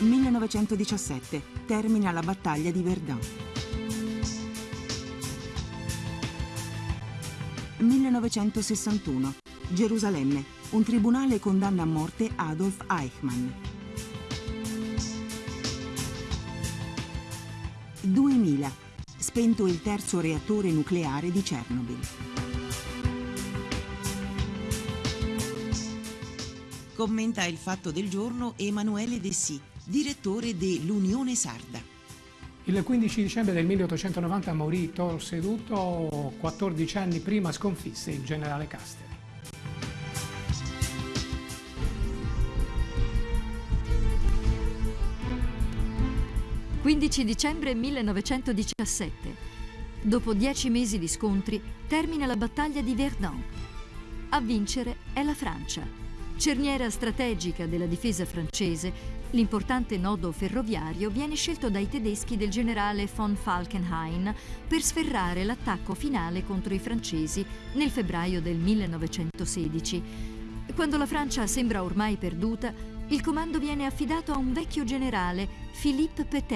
1917. Termina la battaglia di Verdun. 1961. Gerusalemme. Un tribunale condanna a morte Adolf Eichmann. 2000. Spento il terzo reattore nucleare di Chernobyl. Commenta il fatto del giorno Emanuele Dessì, direttore dell'Unione Sarda. Il 15 dicembre del 1890 morì Tor Seduto, 14 anni prima sconfisse il generale Caster. «15 dicembre 1917. Dopo dieci mesi di scontri, termina la battaglia di Verdun. A vincere è la Francia. Cerniera strategica della difesa francese, l'importante nodo ferroviario viene scelto dai tedeschi del generale von Falkenhayn per sferrare l'attacco finale contro i francesi nel febbraio del 1916. Quando la Francia sembra ormai perduta, il comando viene affidato a un vecchio generale, Philippe Pétain,